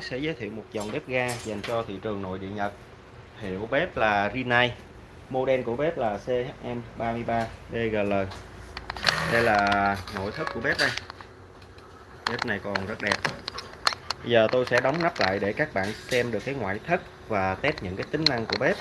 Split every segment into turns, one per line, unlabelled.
sẽ giới thiệu một dòng bếp ga dành cho thị trường nội địa Nhật. Hiệu bếp là Rinnai. Model của bếp là CHM33DGL đây là nội thất của bếp đây. Bếp này còn rất đẹp. Bây giờ tôi sẽ đóng nắp lại để các bạn xem được cái ngoại thất và test những cái tính năng của bếp.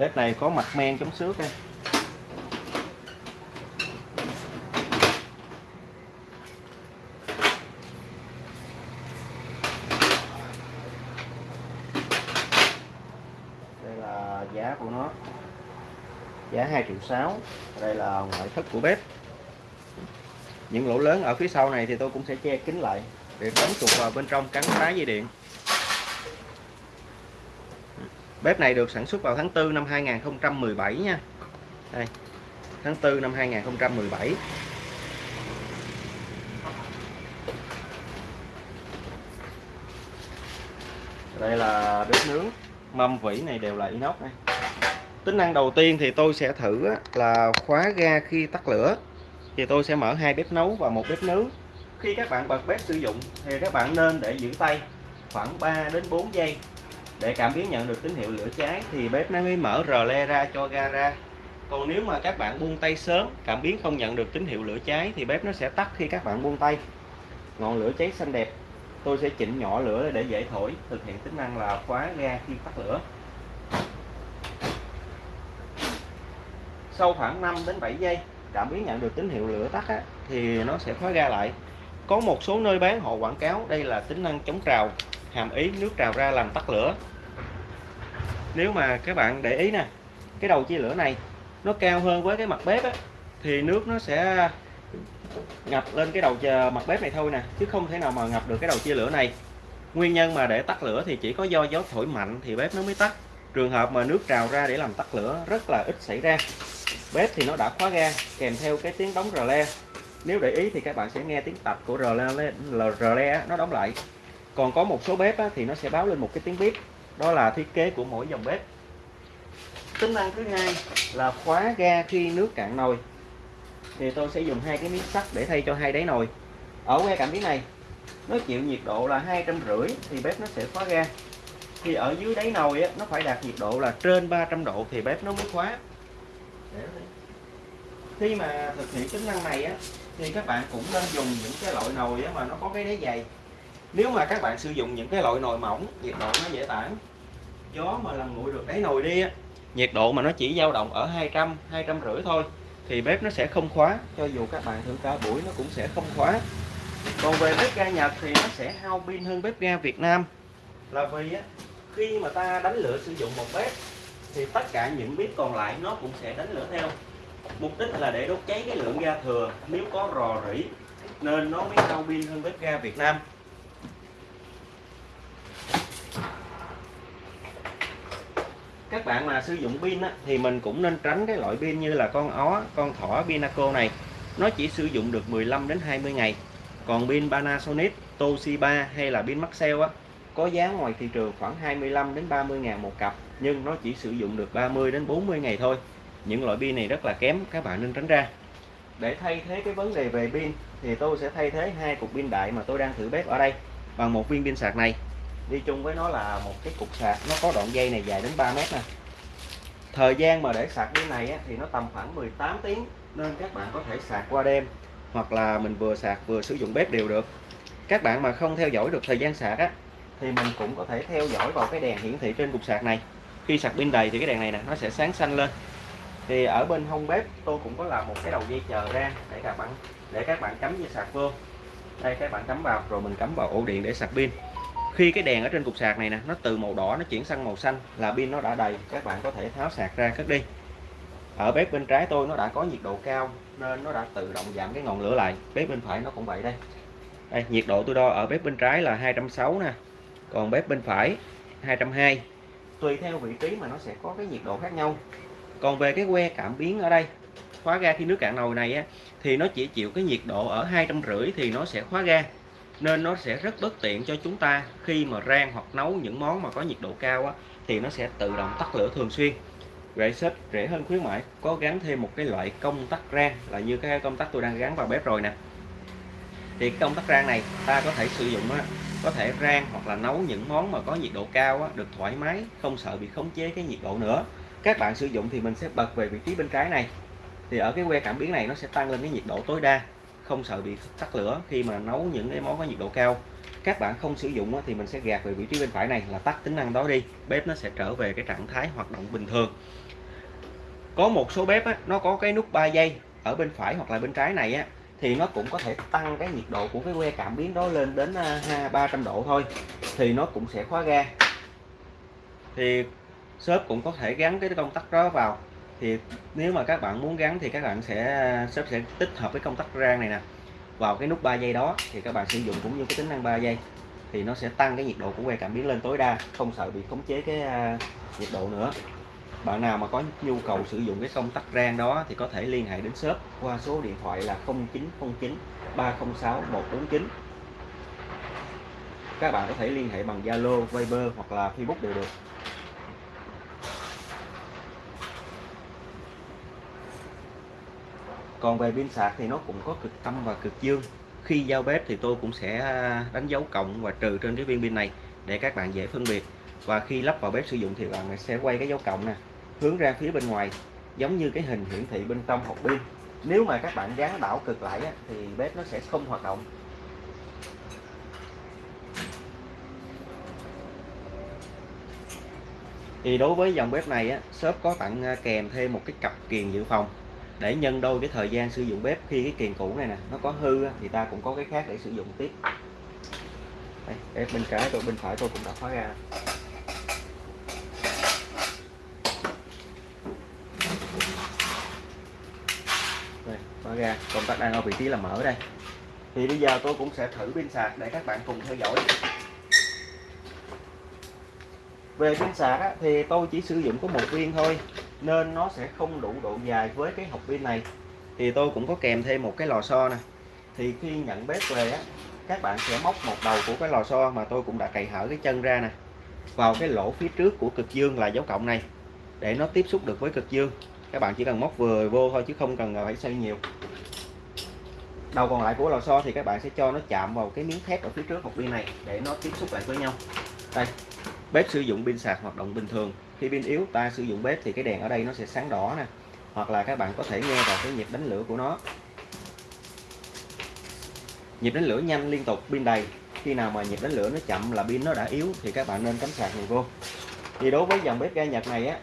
Bếp này có mặt men chống xước đây. Đây là giá của nó. Giá 2 triệu 6 đây là ngoại thất của bếp. Những lỗ lớn ở phía sau này thì tôi cũng sẽ che kín lại để tránh chuột vào bên trong cắn phá dây điện. Bếp này được sản xuất vào tháng 4 năm 2017 nha. Đây. Tháng 4 năm 2017. Đây là bếp nướng. Mâm vỉ này đều là inox đây. Tính năng đầu tiên thì tôi sẽ thử là khóa ga khi tắt lửa. Thì tôi sẽ mở hai bếp nấu và một bếp nướng. Khi các bạn bật bếp sử dụng thì các bạn nên để giữ tay khoảng 3 đến 4 giây để cảm biến nhận được tín hiệu lửa cháy thì bếp nó mới mở rờ le ra cho ga ra. Còn nếu mà các bạn buông tay sớm cảm biến không nhận được tín hiệu lửa cháy thì bếp nó sẽ tắt khi các bạn buông tay. Ngọn lửa cháy xanh đẹp. Tôi sẽ chỉnh nhỏ lửa để dễ thổi thực hiện tính năng là khóa ga khi tắt lửa. Sau khoảng 5 đến 7 giây cảm biến nhận được tín hiệu lửa tắt á, thì nó sẽ khóa ga lại. Có một số nơi bán họ quảng cáo đây là tính năng chống trào hàm ý nước trào ra làm tắt lửa nếu mà các bạn để ý nè cái đầu chia lửa này nó cao hơn với cái mặt bếp á, thì nước nó sẽ ngập lên cái đầu mặt bếp này thôi nè chứ không thể nào mà ngập được cái đầu chia lửa này. Nguyên nhân mà để tắt lửa thì chỉ có do gió thổi mạnh thì bếp nó mới tắt. Trường hợp mà nước trào ra để làm tắt lửa rất là ít xảy ra. Bếp thì nó đã khóa ga kèm theo cái tiếng đóng rờ le. Nếu để ý thì các bạn sẽ nghe tiếng tạch của rờ le, rờ le nó đóng lại. Còn có một số bếp á, thì nó sẽ báo lên một cái tiếng bếp đó là thiết kế của mỗi dòng bếp. Tính năng thứ hai là khóa ga khi nước cạn nồi. Thì tôi sẽ dùng hai cái miếng sắt để thay cho hai đáy nồi. Ở que cảm biến này nó chịu nhiệt độ là hai trăm rưỡi thì bếp nó sẽ khóa ga. Thì ở dưới đáy nồi á, nó phải đạt nhiệt độ là trên 300 độ thì bếp nó mới khóa. Khi mà thực hiện tính năng này á, thì các bạn cũng nên dùng những cái loại nồi á, mà nó có cái đáy dày. Nếu mà các bạn sử dụng những cái loại nồi mỏng nhiệt độ nó dễ tản gió mà làm nguội được đáy nồi đi á. Nhiệt độ mà nó chỉ dao động ở 200 200 rưỡi thôi, thì bếp nó sẽ không khóa, cho dù các bạn thử cả buổi nó cũng sẽ không khóa. Còn về bếp ga Nhật thì nó sẽ hao pin hơn bếp ga Việt Nam. Là vì á, khi mà ta đánh lửa sử dụng một bếp, thì tất cả những bếp còn lại nó cũng sẽ đánh lửa theo. Mục đích là để đốt cháy cái lượng ga thừa, nếu có rò rỉ, nên nó mới hao pin hơn bếp ga Việt Nam. Các bạn mà sử dụng pin á, thì mình cũng nên tránh cái loại pin như là con ó con thỏ Pinaco này. Nó chỉ sử dụng được 15 đến 20 ngày. Còn pin Panasonic Toshiba hay là pin Maxell á có giá ngoài thị trường khoảng 25 đến 30 ngàn một cặp nhưng nó chỉ sử dụng được 30 đến 40 ngày thôi. Những loại pin này rất là kém các bạn nên tránh ra. Để thay thế cái vấn đề về pin thì tôi sẽ thay thế hai cục pin đại mà tôi đang thử bếp ở đây bằng một viên pin sạc này đi chung với nó là một cái cục sạc nó có đoạn dây này dài đến 3 mét nè. Thời gian mà để sạc cái này á, thì nó tầm khoảng 18 tiếng nên các bạn có thể sạc qua đêm hoặc là mình vừa sạc vừa sử dụng bếp đều được. Các bạn mà không theo dõi được thời gian sạc á thì mình cũng có thể theo dõi vào cái đèn hiển thị trên cục sạc này. Khi sạc pin đầy thì cái đèn này nè nó sẽ sáng xanh lên. Thì ở bên hông bếp tôi cũng có làm một cái đầu dây chờ ra để các bạn để các bạn cắm dây sạc vô. Đây các bạn cắm vào rồi mình cắm vào ổ điện để sạc pin khi cái đèn ở trên cục sạc này nè nó từ màu đỏ nó chuyển sang màu xanh là pin nó đã đầy. Các bạn có thể tháo sạc ra cất đi. Ở bếp bên trái tôi nó đã có nhiệt độ cao nên nó đã tự động giảm cái ngọn lửa lại. Bếp bên phải nó cũng vậy đây. Đây nhiệt độ tôi đo ở bếp bên trái là 260 nè còn bếp bên phải 220 tùy theo vị trí mà nó sẽ có cái nhiệt độ khác nhau. Còn về cái que cảm biến ở đây khóa ga khi nước cạn nồi này á, thì nó chỉ chịu cái nhiệt độ ở hai trăm rưỡi thì nó sẽ khóa ga nên nó sẽ rất bất tiện cho chúng ta khi mà rang hoặc nấu những món mà có nhiệt độ cao á, thì nó sẽ tự động tắt lửa thường xuyên. Vậy xếp rẻ hơn khuyến mãi có gắn thêm một cái loại công tắc rang là như cái công tắc tôi đang gắn vào bếp rồi nè. Thì công tắc rang này ta có thể sử dụng á, có thể rang hoặc là nấu những món mà có nhiệt độ cao á, được thoải mái không sợ bị khống chế cái nhiệt độ nữa. Các bạn sử dụng thì mình sẽ bật về vị trí bên trái này. Thì ở cái que cảm biến này nó sẽ tăng lên cái nhiệt độ tối đa không sợ bị tắt lửa khi mà nấu những cái món có nhiệt độ cao. Các bạn không sử dụng thì mình sẽ gạt về vị trí bên phải này là tắt tính năng đó đi. Bếp nó sẽ trở về cái trạng thái hoạt động bình thường. Có một số bếp á, nó có cái nút 3 giây ở bên phải hoặc là bên trái này á, thì nó cũng có thể tăng cái nhiệt độ của cái que cảm biến đó lên đến à, 300 độ thôi thì nó cũng sẽ khóa ga. Thì shop cũng có thể gắn cái công tắc đó vào thì nếu mà các bạn muốn gắn thì các bạn sẽ shop sẽ tích hợp cái công tắc rang này nè vào cái nút 3 giây đó thì các bạn sử dụng cũng như cái tính năng 3 giây thì nó sẽ tăng cái nhiệt độ của que cảm biến lên tối đa không sợ bị khống chế cái à, nhiệt độ nữa. Bạn nào mà có nhu cầu sử dụng cái công tắc rang đó thì có thể liên hệ đến shop qua số điện thoại là 0909 306 149 các bạn có thể liên hệ bằng Zalo, Viber hoặc là Facebook đều được. Còn về pin sạc thì nó cũng có cực âm và cực dương. Khi giao bếp thì tôi cũng sẽ à, đánh dấu cộng và trừ trên cái viên pin này để các bạn dễ phân biệt. Và khi lắp vào bếp sử dụng thì bạn sẽ quay cái dấu cộng nè hướng ra phía bên ngoài giống như cái hình hiển thị bên trong hộp pin. Nếu mà các bạn gắn đảo cực lại thì bếp nó sẽ không hoạt động. Thì đối với dòng bếp này á, shop có tặng à, kèm thêm một cái cặp kiềng dự phòng để nhân đôi cái thời gian sử dụng bếp khi cái kiềng cũ này nè nó có hư thì ta cũng có cái khác để sử dụng tiếp. Đây, bếp bên trái tôi bên phải tôi cũng đã khóa ra. Đây, khóa ra. Công tắc đang ở vị trí là mở đây. Thì bây giờ tôi cũng sẽ thử pin sạc để các bạn cùng theo dõi. Về pin sạc á, thì tôi chỉ sử dụng có một viên thôi nên nó sẽ không đủ độ dài với cái hộp pin này. Thì tôi cũng có kèm thêm một cái lò xo nè. Thì khi nhận bếp về á các bạn sẽ móc một đầu của cái lò xo mà tôi cũng đã cày hở cái chân ra nè vào cái lỗ phía trước của cực dương là dấu cộng này để nó tiếp xúc được với cực dương. Các bạn chỉ cần móc vừa vô thôi chứ không cần phải xoay nhiều. Đầu còn lại của lò xo thì các bạn sẽ cho nó chạm vào cái miếng thép ở phía trước hộp pin này để nó tiếp xúc lại với nhau. Đây bếp sử dụng pin sạc hoạt động bình thường khi pin yếu, ta sử dụng bếp thì cái đèn ở đây nó sẽ sáng đỏ nè. Hoặc là các bạn có thể nghe vào cái nhịp đánh lửa của nó. Nhịp đánh lửa nhanh liên tục, pin đầy. Khi nào mà nhịp đánh lửa nó chậm là pin nó đã yếu thì các bạn nên cắm sạc này vô. Thì đối với dòng bếp ga Nhật này á,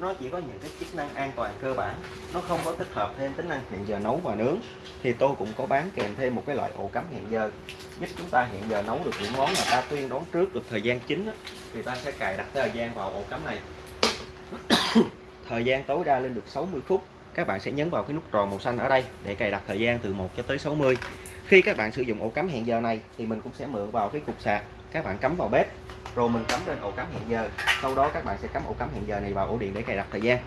nó chỉ có những cái chức năng an toàn cơ bản. Nó không có tích hợp thêm tính năng hẹn giờ nấu và nướng. Thì tôi cũng có bán kèm thêm một cái loại ổ cắm hẹn giờ giúp chúng ta hiện giờ nấu được những món mà ta tuyên đón trước được thời gian chính thì ta sẽ cài đặt thời gian vào ổ cắm này. Thời gian tối đa lên được 60 phút. Các bạn sẽ nhấn vào cái nút tròn màu xanh ở đây để cài đặt thời gian từ 1 cho tới 60 khi các bạn sử dụng ổ cắm hẹn giờ này thì mình cũng sẽ mượn vào cái cục sạc. Các bạn cắm vào bếp rồi mình cắm lên ổ cắm hẹn giờ. Sau đó các bạn sẽ cắm ổ cắm hẹn giờ này vào ổ điện để cài đặt thời gian.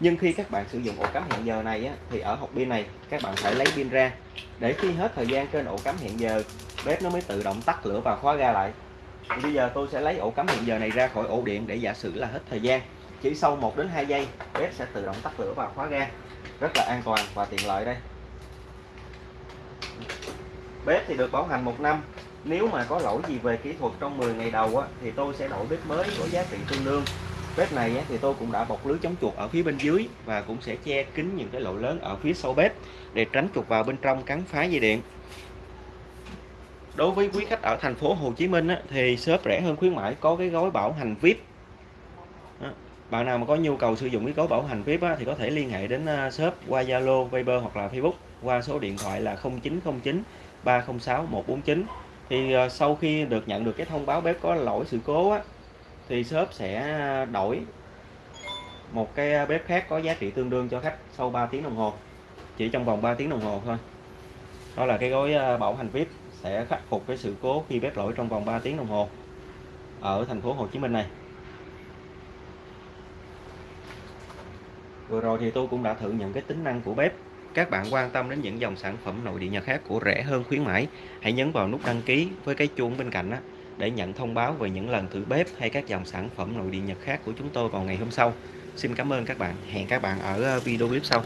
Nhưng khi các bạn sử dụng ổ cắm hẹn giờ này á, thì ở hộp pin này các bạn phải lấy pin ra. Để khi hết thời gian trên ổ cắm hẹn giờ bếp nó mới tự động tắt lửa và khóa ga lại. Thì bây giờ tôi sẽ lấy ổ cắm hiện giờ này ra khỏi ổ điện để giả sử là hết thời gian. Chỉ sau 1 đến 2 giây bếp sẽ tự động tắt lửa và khóa ga. Rất là an toàn và tiện lợi đây. Bếp thì được bảo hành một năm. Nếu mà có lỗi gì về kỹ thuật trong 10 ngày đầu á, thì tôi sẽ đổi bếp mới có giá trị tương đương. Bếp này á, thì tôi cũng đã bọc lưới chống chuột ở phía bên dưới và cũng sẽ che kín những cái lỗ lớn ở phía sau bếp để tránh chuột vào bên trong cắn phá dây điện đối với quý khách ở thành phố Hồ Chí Minh á, thì shop rẻ hơn khuyến mãi có cái gói bảo hành VIP đó. bạn nào mà có nhu cầu sử dụng cái gói bảo hành VIP á, thì có thể liên hệ đến à, shop qua Zalo, Viber hoặc là Facebook qua số điện thoại là 0909 306 149 thì à, sau khi được nhận được cái thông báo bếp có lỗi sự cố á, thì shop sẽ đổi một cái à, bếp khác có giá trị tương đương cho khách sau 3 tiếng đồng hồ chỉ trong vòng 3 tiếng đồng hồ thôi. Đó là cái gói bảo hành VIP sẽ khắc phục cái sự cố khi bếp lỗi trong vòng 3 tiếng đồng hồ ở thành phố Hồ Chí Minh này. Vừa rồi thì tôi cũng đã thử những cái tính năng của bếp. Các bạn quan tâm đến những dòng sản phẩm nội địa Nhật khác của rẻ hơn khuyến mãi, hãy nhấn vào nút đăng ký với cái chuông bên cạnh đó để nhận thông báo về những lần thử bếp hay các dòng sản phẩm nội địa Nhật khác của chúng tôi vào ngày hôm sau. Xin cảm ơn các bạn. Hẹn các bạn ở ờ, video clip sau.